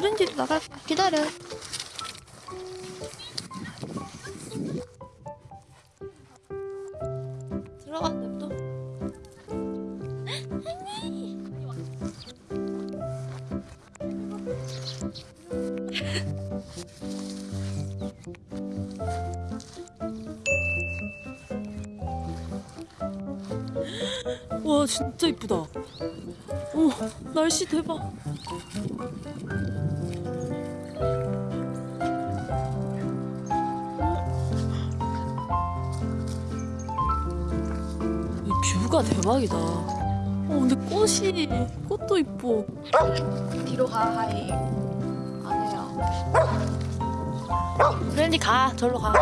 프렌디 나갈 기다려. 들어가 냅둬. 와 진짜 이쁘다. 오 날씨 대박. 이 뷰가 대박이다. 어 근데 꽃이 꽃도 이뻐. 뒤로 가 하이 안 해요 브랜디 가 절로 가.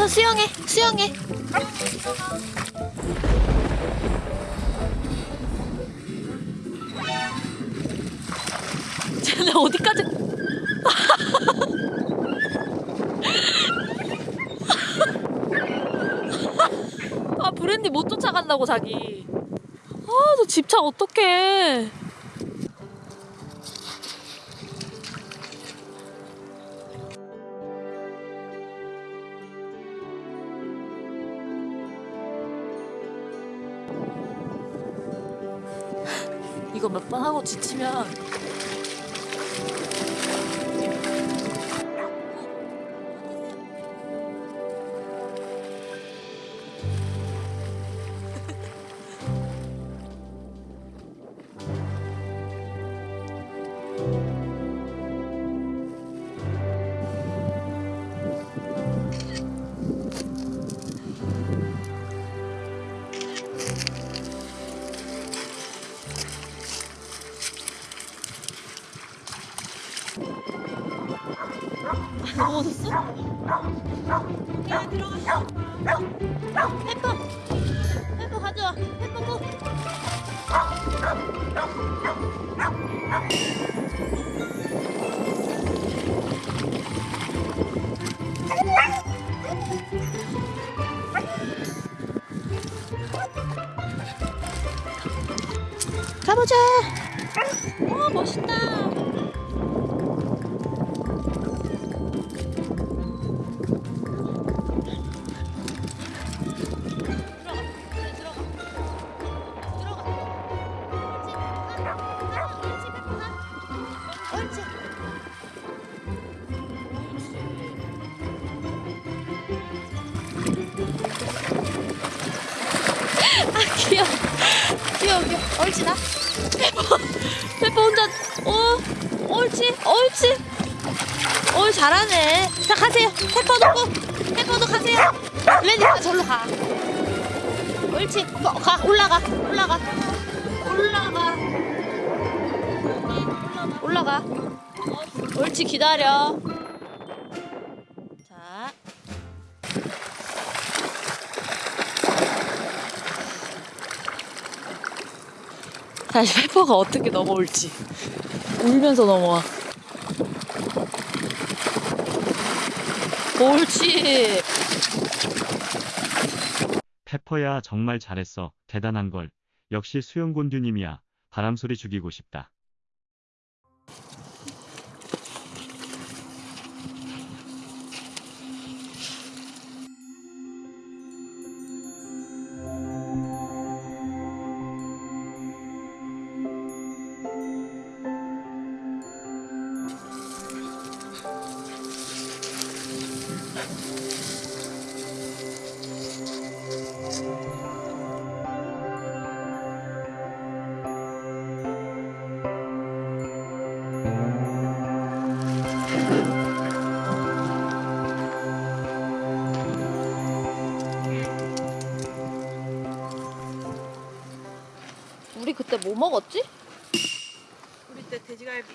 와서 수영해 수영해. 쟤네 어디까지? 아 브랜디 못 쫓아간다고 자기. 아저 집착 어떡해. 이거 몇 번 하고 지치면 넘어졌어? 야 들어갔어 페퍼 페퍼 가져와. 페퍼 고 가보자 옳지 나? 페퍼 페퍼 혼자 어? 옳지? 옳지? 어 잘하네. 자 가세요. 페퍼 놓고 페퍼도 가세요. 레디가 절로 가. 옳지 어, 가 올라가 올라가. 올라가. 올라가. 옳지 기다려 다시 페퍼가 어떻게 넘어올지 울면서 넘어와 옳지 페퍼야 정말 잘했어. 대단한 걸. 역시 수영곤듀님이야. 바람소리 죽이고 싶다. 우리 그때 뭐 먹었지? 우리 때 돼지갈비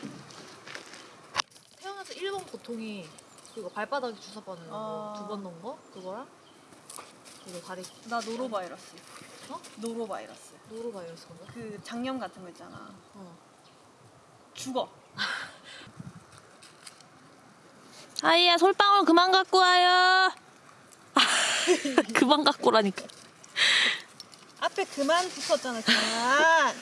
태어나서 1번 고통이 그거 발바닥에 주사 바는 어. 거두 번 넣은 거? 그거랑 이거 다리 나 노로바이러스 어? 노로바이러스. 노로바이러스 뭐야? 그 장염 같은 거 있잖아. 어. 죽어. 아이야 솔방울 그만 갖고 와요. 그만 갖고 오라니까. 앞에 그만 붙었잖아. 그만.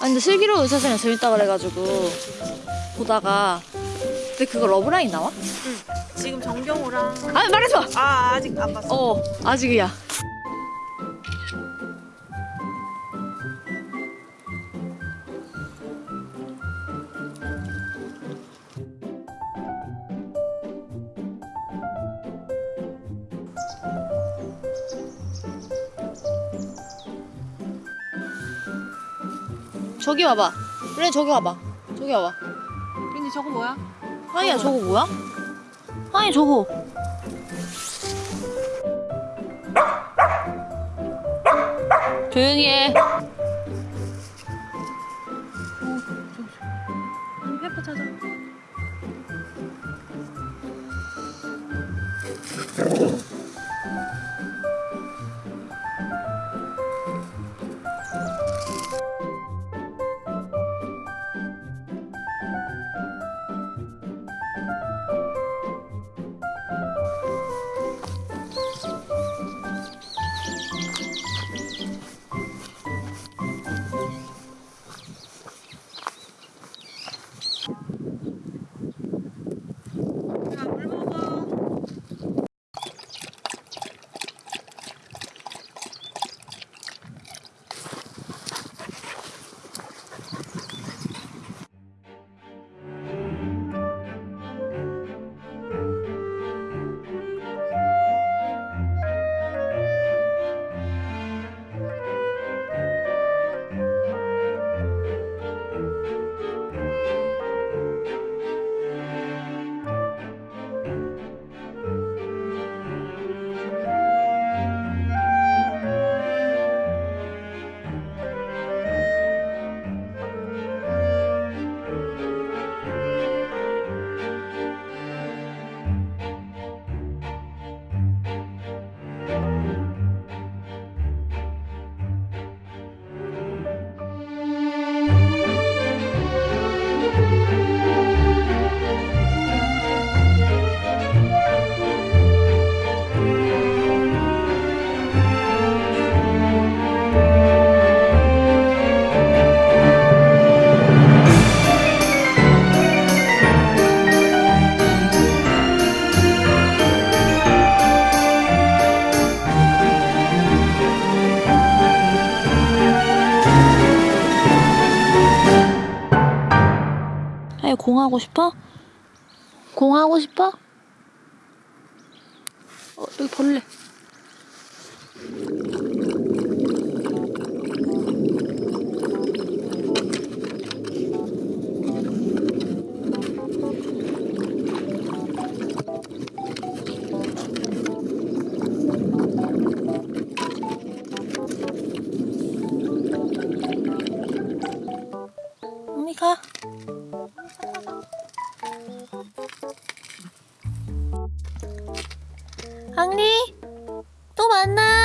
아니 근데 슬기로운 의사생활 재밌다 그래가지고 보다가 근데 그거 러브라인 나와? 지금 정경호랑 아 마. 아 아직 안 봤어. 어 아직이야. 저기 와봐. 그래 저기 와봐. 저기 와봐. 근데 저거 뭐야? 하이야 저거 뭐야? 하이 저거. 조용히 해. 공 하고 싶어? 공 하고 싶어? 어 여기 벌레. 闻呐、啊。